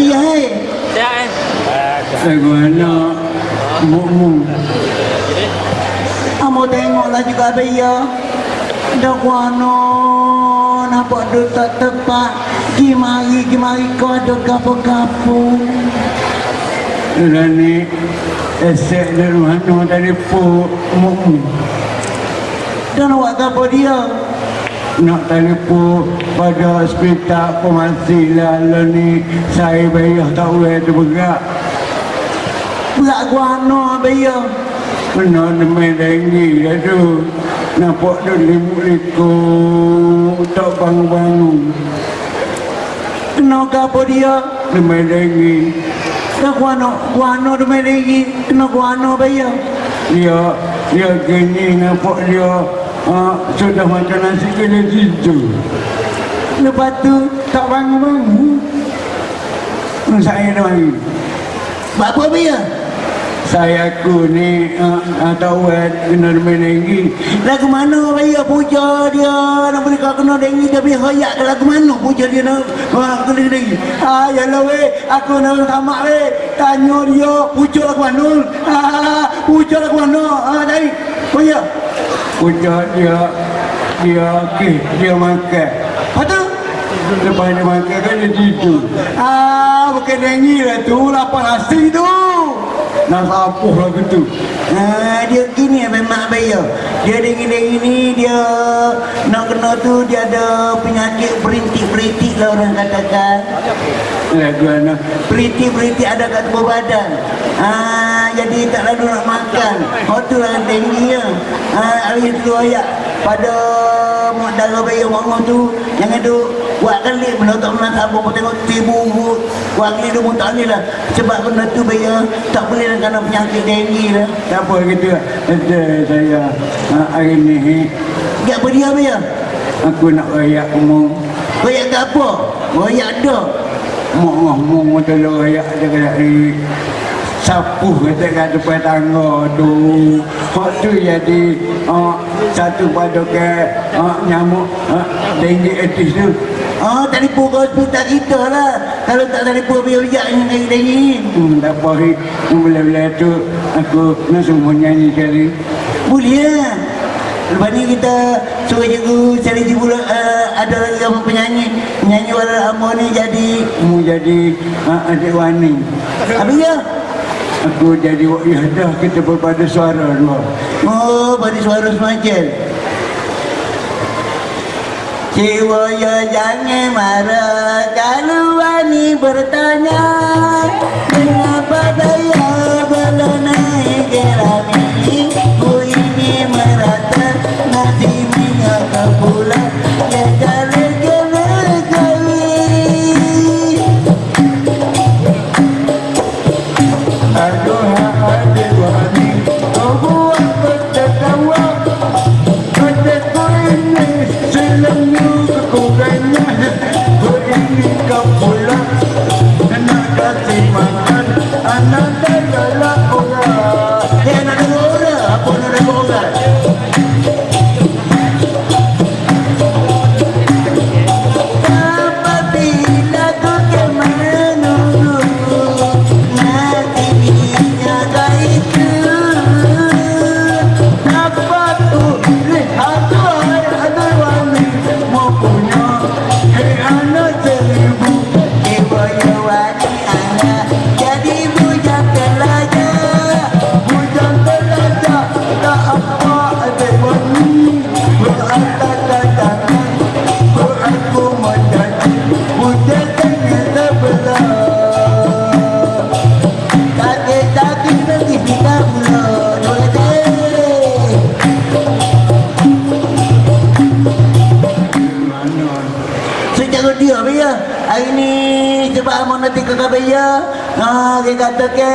ya hei Siap kan? Bagaimana Mukmu Amo tengoklah juga ya. Dah kuano Nampak dia tak tepat. Gimari, gimari kau ada gapo-gapo. Rani Esek dari mana telefon Mukmu Dan awak gapo dia Nak telefon pada hospital pemasih lalu ni Saya bayar tak boleh terbergerak Berat. Kuano ya Kena demai denggi dah tu. Nampak dia limut-likut Tak bangun-bangun. Kena gapo dia? Demai denggi Dah kuano, kuano demi lagi. Kena kuano ya Dia Dia gini nampak dia uh, Sudah makan nasi kena situ Lepas tu tak bangun-bangun Saya dah mari. Buat apa ya? Saya aku ni uh, uh, tahu eh, kena demai denggi Lagu mana raya puja dia? Nak beri kau kena dengi dia Biar hoyak ke lagu mana puja dia nak ha, Kena dengi Ah, yalah weh. Aku nak tamak weh. Tanya dia Puja lagu mana? Ah, Puja lagu mana? Ah, Dari Oh ya Pucuk dia Dia okey Dia makan Lepas tu Lepas dia makan kan dia tidur. Ah, bukan dengi lah tu Lapar nasi tu. Nak sapuh lah gitu Ah, dia gini memang bayar. Dia dengi-dengi ni dia nak kena tu dia ada penyakit berintik-berintik lah orang katakan. Lagu anak Beriti-beriti ada kat tubuh badan. Ah, Jadi tak lalu nak makan. Oh tu lah tinggi ya. Ah, Hari tu ayat Pada darah bayi orang tu Yang ada Buat kali benda tak pernah tak apa Tengok tibu Buat kali dia pun tak boleh lah. Sebab benda tu bayi Tak boleh lah kerana penyakit tinggi lah. Tak apa gitu Ada saya uh, Hari ni Tak apa dia bayi Aku nak rayak umum Royak ke apa? Dah. Tolong rayak Dia kena di Sapuh kata kat depan tangga. Tu Hak tu jadi uh, Satu pada ke uh, Nyamuk uh, Tinggi etis tu. Oh, telefon ke hospital kita lah. Kalau tak telefon biar-biar yang tinggi-tinggi Hmm, tak apa hari Bila-bila tu Aku nak semua nyanyi sekali. Boleh lah. Lepas ni kita suruh cikgu Seleji pula uh, ada lagi yang penyanyi? Penyanyi wala lama ni jadi Mu jadi uh, adik wani Habis ya? Aku jadi wakyah dah kita berpada suara dua Oh, pada suara semacam. Jiwa ya jangan marah Kalau wani bertanya. Mengapa saya belum naik kerami 아 Baya ha, Dia kata ke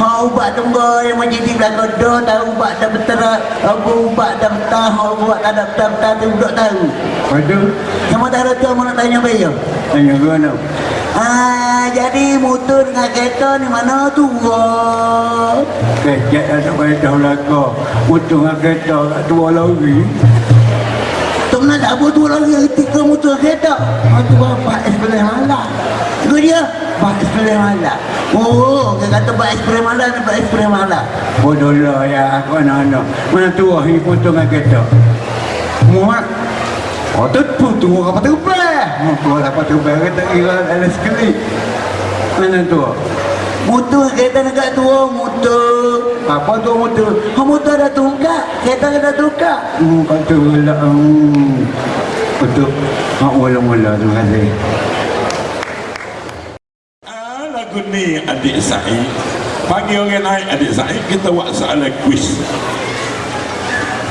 Ha ubat tunggu Yang macam di belakang dah Tahu ubat dah betul Aku ubat dah betul Ha ubat tak ada betul-betul Tu budak tahu. Padu Sama tak ada tu Abang nak tanya Baya Tanya ke mana Ah, jadi motor dengan kereta ni mana tu? Wah. Kecek ada kereta belakang Motor dengan kereta kat dua lori. Tak pernah tak apa tu lagi tiga motor kereta. Ha tu bapak es boleh ekspres malak. Oh, dia kata buat ekspres malak, dia buat ekspres malak. Bodoh lah ya aku anak-anak. Mana tua ni potong dengan kereta. Muat. Oh tu pun tua apa tu belah. Oh tua apa tu kata kira ada sekali. Mana tua? Motor kereta negak tua, motor. Apa tu motor? Oh, motor dah tungkak, kereta dah tungkak. Hmm, kata lah. Hmm. Betul. Mak mula-mula terima kasih. Ah, lagu ni adik Said Panggil orang lain adik Said Kita buat soalan kuis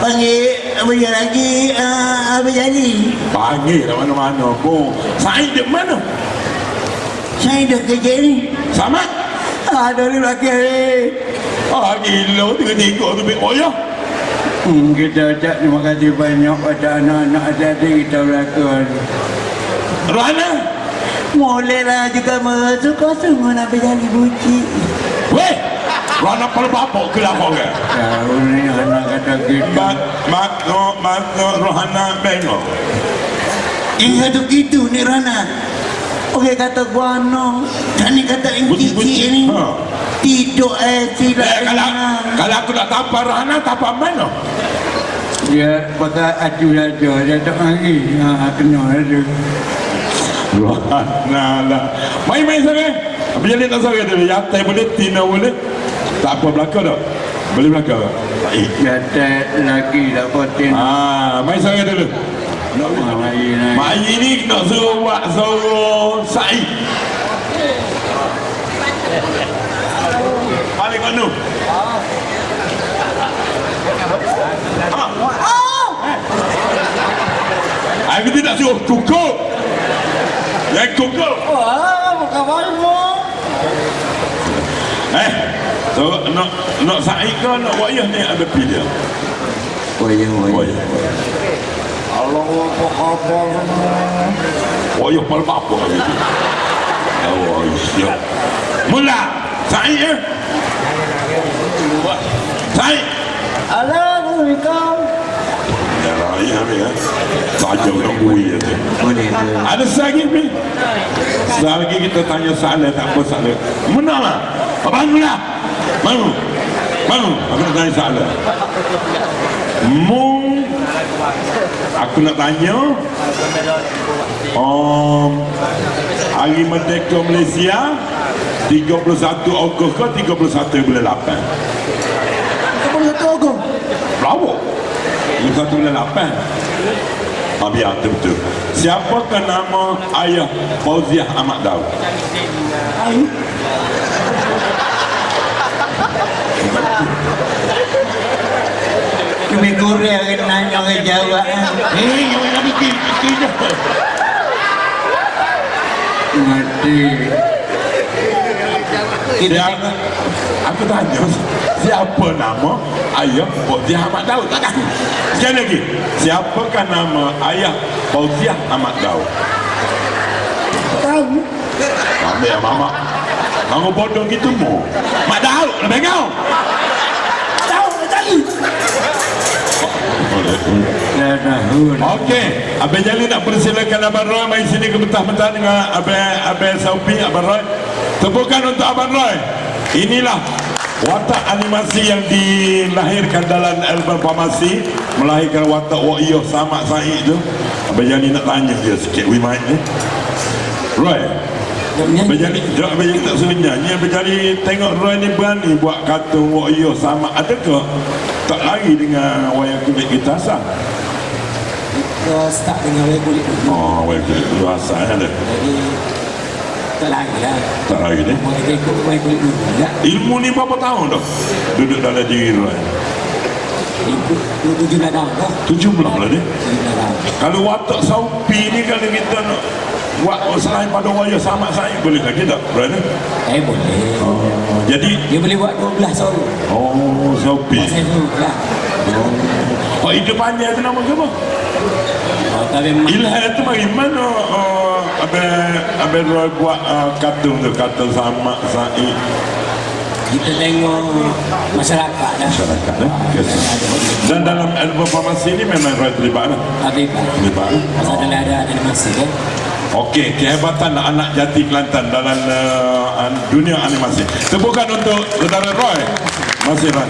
Panggil apa lagi uh, apa jadi? Panggil lah mana-mana pun Said di mana? Saya dah kerja ni. Sama? Ada di belakang ni. Ah, gila Tiga-tiga tu bik boya Hmm, kita ucap terima kasih banyak pada anak-anak adik kita belakang. Rana Bolehlah juga merasuka sungguh nak berjali buci. Weh Rana pelbabok ke lapor ke? Tahu ni anak kata kita. Mak, mak, no, mak, no, Rohana Bengo Yang satu gitu ni Rana. Okey kata gua no. Dan ni kata yang cici ni. Ha. Tidur eh tidak Eh, kalau, kalau aku nak tampar Rohana, tampar mana? Dia pakai aju saja, dia tak lagi. Ha, kena ada. Lah Main-main sana. Apa jadi tak sana dia Yatai boleh, Tina boleh. Tak apa belakang dah Boleh belakang Baik Jatuh lagi tak potin. Ah, main sana dulu. Ha. Mak Ayi ni nak suruh buat suruh Said Balik? Ah. Aku tidak suruh kukuh Yang kukuh Wah, bukan malu. Eh So nak nak Said ke nak wayah ni? Ada pilih Oh, ya, oh, ya. Wayah Allah apa khabar Wayah pada apa gitu Oh siap. Mula. Ya Said. Assalamualaikum. Ya ya ya tu Boleh tu. Ada lagi ni Selagi kita tanya soalan tak apa soalan. Mana lah. Abang mula Bangun. Bangun. Aku nak tanya soalan. Mu Aku nak tanya. Um, Hari Merdeka Malaysia 31 Ogos ke 31 bulan 8 Apa satu aku? Berapa? 31 bulan 8 Ah, biar tu betul. Siapakah nama ayah Fauziah Ahmad Daud? Lebih kurang kan nanya orang jawab. Eh, yang nak bikin. Mati. Kita Siapa? Aku tanya, siapa nama ayah Fauziah Ahmad Daud? Tak tahu. Sekali lagi, siapakah nama ayah Fauziah Ahmad Daud? tahu. Ambil ya, mama. Kamu bodoh gitu mu. Mak Daud, lebih kau. Tahu tadi. Okey, Abang Jalil nak persilakan Abang Roy main sini ke betah-betah dengan Abang Abang Saupi, Abang Roy. Tepukan untuk Abang Roy. Inilah watak animasi yang dilahirkan dalam album Pamasi melahirkan watak Wak Iyo Samak Said tu. Abang Jalil nak tanya dia sikit we ni. Roy, Abang jom Abang Jalil tak suruh nyanyi. Abang Jalil tengok Roy ni berani buat kartun Wak Iyo Samak. Adakah tak lari dengan wayang kulit kita asal? Kita start dengan wayang kulit Oh, wayang kulit dulu asal ada. Jadi Tak lari lah Tak lagi ni. Mau kita ikut wayang kulit dulu Ya Ilmu ni berapa tahun dah? Duduk dalam diri Roy. Ikut tujuh nadam dah Tujuh belah lah ni. Kalau watak saupi ni kalau kita nak buat selain pada wayang sama saya boleh tak kita? Berada? Eh boleh Oh, jadi Dia boleh buat 12 sorry oh saupi. Saya tu lah Oh, hidup panjang tu nama ke apa? Oh, Ilham tu bagi mana uh, Ambil ambil Roy buat uh, kartun tu kata sama sai. Kita tengok masyarakat lah. Masyarakat eh? lah. Yes. Dan dalam album farmasi ini memang Roy terlibat lah. Terlibat. Terlibat lah. Masa ada ada animasi kan. Okey, kehebatan anak jati Kelantan dalam uh, dunia animasi. Tepukan untuk saudara Roy. Masih, Roy.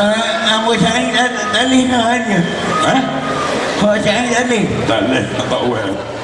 Ah, Abu Syahid tak boleh nak hanya. Ha? Abu Syahid tak boleh. Tak boleh. Tak boleh.